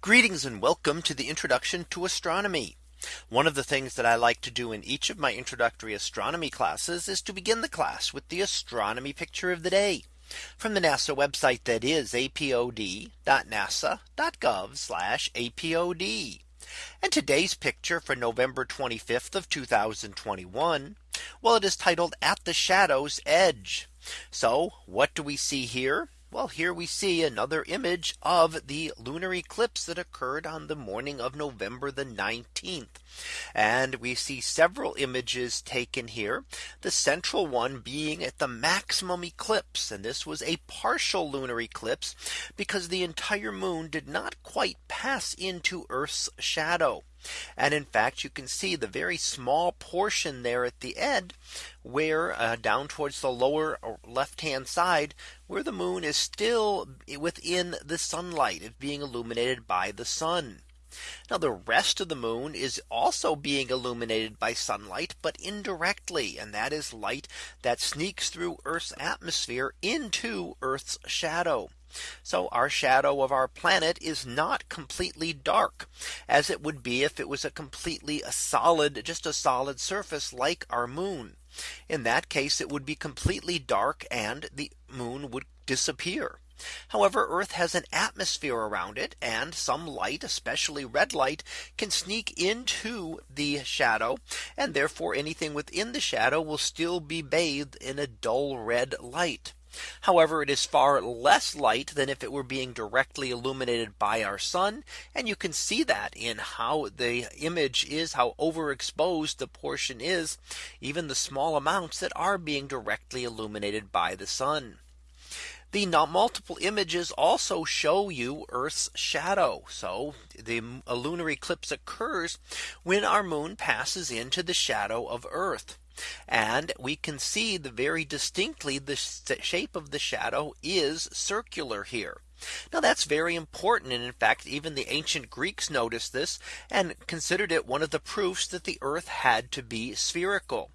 Greetings and welcome to the introduction to astronomy. One of the things that I like to do in each of my introductory astronomy classes is to begin the class with the astronomy picture of the day from the NASA website that is apod.nasa.gov apod. And today's picture for November 25th of 2021. Well, it is titled at the shadow's edge. So what do we see here? Well, here we see another image of the lunar eclipse that occurred on the morning of November the 19th. And we see several images taken here. The central one being at the maximum eclipse. And this was a partial lunar eclipse because the entire moon did not quite pass into Earth's shadow. And in fact, you can see the very small portion there at the end where uh, down towards the lower uh, left hand side where the moon is still within the sunlight it's being illuminated by the sun. Now the rest of the moon is also being illuminated by sunlight, but indirectly. And that is light that sneaks through Earth's atmosphere into Earth's shadow. So our shadow of our planet is not completely dark as it would be if it was a completely a solid just a solid surface like our moon. In that case, it would be completely dark and the moon would disappear. However, Earth has an atmosphere around it and some light, especially red light, can sneak into the shadow. And therefore anything within the shadow will still be bathed in a dull red light. However, it is far less light than if it were being directly illuminated by our sun. And you can see that in how the image is how overexposed the portion is even the small amounts that are being directly illuminated by the sun. The multiple images also show you Earth's shadow. So the lunar eclipse occurs when our moon passes into the shadow of Earth. And we can see the very distinctly the shape of the shadow is circular here. Now that's very important. And in fact, even the ancient Greeks noticed this and considered it one of the proofs that the earth had to be spherical.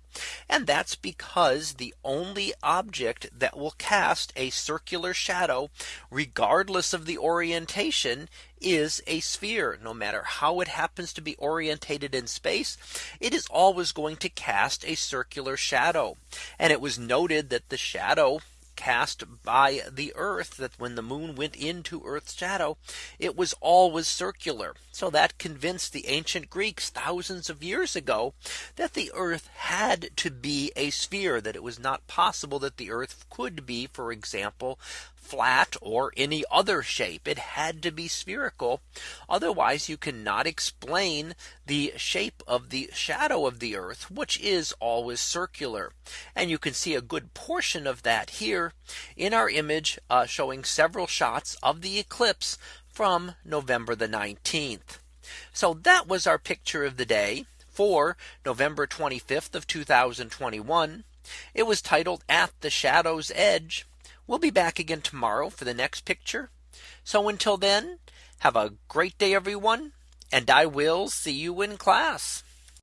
And that's because the only object that will cast a circular shadow, regardless of the orientation, is a sphere. No matter how it happens to be orientated in space, it is always going to cast a circular shadow. And it was noted that the shadow cast by the earth that when the moon went into Earth's shadow, it was always circular. So that convinced the ancient Greeks thousands of years ago that the earth had to be a sphere that it was not possible that the earth could be, for example, flat or any other shape. It had to be spherical. Otherwise, you cannot explain the shape of the shadow of the earth, which is always circular. And you can see a good portion of that here in our image uh, showing several shots of the eclipse from November the 19th. So that was our picture of the day for November 25th of 2021. It was titled at the shadow's edge. We'll be back again tomorrow for the next picture. So until then, have a great day, everyone. And I will see you in class.